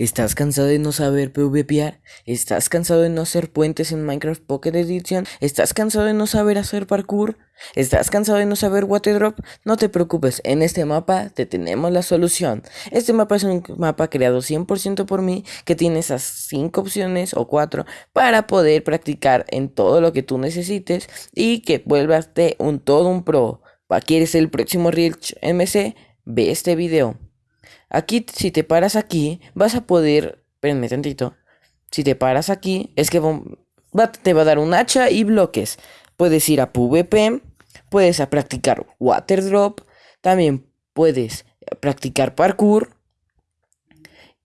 ¿Estás cansado de no saber PvPar? ¿Estás cansado de no hacer puentes en Minecraft Pocket Edition? ¿Estás cansado de no saber hacer parkour? ¿Estás cansado de no saber water drop? No te preocupes, en este mapa te tenemos la solución. Este mapa es un mapa creado 100% por mí que tiene esas 5 opciones o 4 para poder practicar en todo lo que tú necesites y que vuelvas un todo un pro. ¿Quieres el próximo Rich MC? Ve este video. Aquí, si te paras aquí, vas a poder... Espérenme tantito. Si te paras aquí, es que te va a dar un hacha y bloques. Puedes ir a PvP, puedes a practicar Water Drop, también puedes practicar parkour.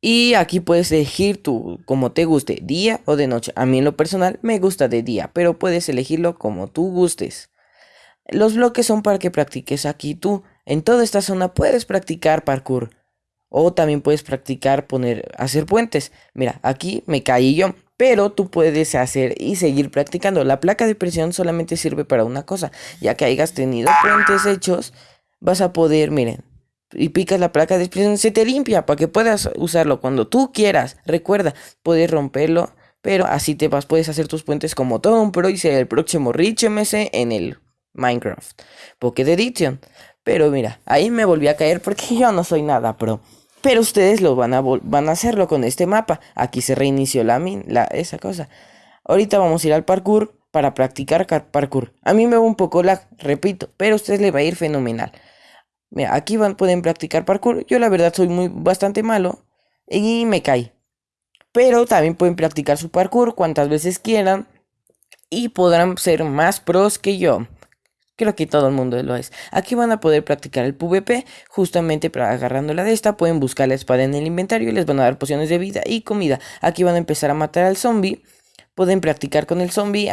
Y aquí puedes elegir tu, como te guste, día o de noche. A mí en lo personal me gusta de día, pero puedes elegirlo como tú gustes. Los bloques son para que practiques aquí tú. En toda esta zona puedes practicar parkour. O también puedes practicar poner, hacer puentes. Mira, aquí me caí yo. Pero tú puedes hacer y seguir practicando. La placa de presión solamente sirve para una cosa. Ya que hayas tenido puentes hechos, vas a poder, miren, y picas la placa de presión, se te limpia para que puedas usarlo cuando tú quieras. Recuerda, puedes romperlo, pero así te vas, puedes hacer tus puentes como todo un pro y ser el próximo Rich MC en el Minecraft Pocket Edition. Pero mira, ahí me volví a caer porque yo no soy nada pro. Pero ustedes lo van a, van a hacerlo con este mapa. Aquí se reinició la, la esa cosa. Ahorita vamos a ir al parkour para practicar parkour. A mí me va un poco la repito, pero a ustedes les va a ir fenomenal. Mira, aquí van, pueden practicar parkour. Yo la verdad soy muy bastante malo y me caí. Pero también pueden practicar su parkour cuantas veces quieran y podrán ser más pros que yo. Creo que todo el mundo lo es. Aquí van a poder practicar el PvP. Justamente para agarrándola de esta pueden buscar la espada en el inventario y les van a dar pociones de vida y comida. Aquí van a empezar a matar al zombie. Pueden practicar con el zombie,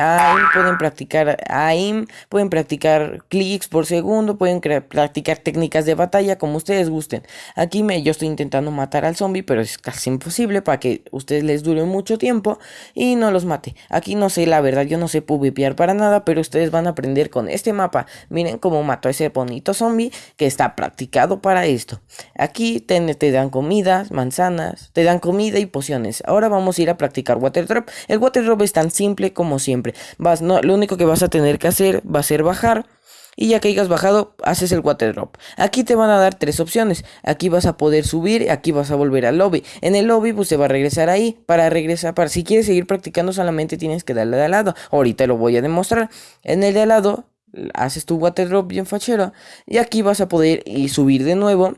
pueden practicar aim, pueden practicar clics por segundo, pueden practicar técnicas de batalla como ustedes gusten. Aquí me, yo estoy intentando matar al zombie, pero es casi imposible para que ustedes les dure mucho tiempo y no los mate. Aquí no sé, la verdad, yo no sé PvPear para nada, pero ustedes van a aprender con este mapa. Miren cómo mató a ese bonito zombie que está practicado para esto. Aquí te, te dan comida, manzanas, te dan comida y pociones. Ahora vamos a ir a practicar Water Drop. El Water Drop es tan simple como siempre. Vas, no, lo único que vas a tener que hacer va a ser bajar. Y ya que hayas bajado, haces el water drop. Aquí te van a dar tres opciones. Aquí vas a poder subir, aquí vas a volver al lobby. En el lobby, pues se va a regresar ahí. Para regresar, para si quieres seguir practicando, solamente tienes que darle de al lado. Ahorita lo voy a demostrar. En el de al lado, haces tu water drop bien fachero. Y aquí vas a poder ir subir de nuevo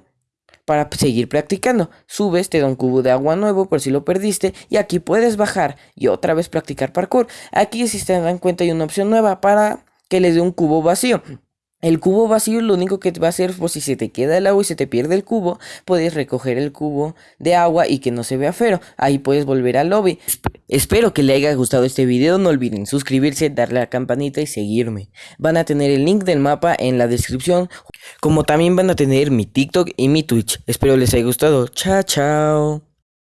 para seguir practicando. Subes, te da un cubo de agua nuevo por si lo perdiste y aquí puedes bajar y otra vez practicar parkour. Aquí si se dan cuenta hay una opción nueva para que le dé un cubo vacío. El cubo vacío lo único que te va a hacer, por si se te queda el agua y se te pierde el cubo, puedes recoger el cubo de agua y que no se vea feo. Ahí puedes volver al lobby. Espero que le haya gustado este video, no olviden suscribirse, darle a la campanita y seguirme. Van a tener el link del mapa en la descripción, como también van a tener mi TikTok y mi Twitch. Espero les haya gustado. Chao, chao.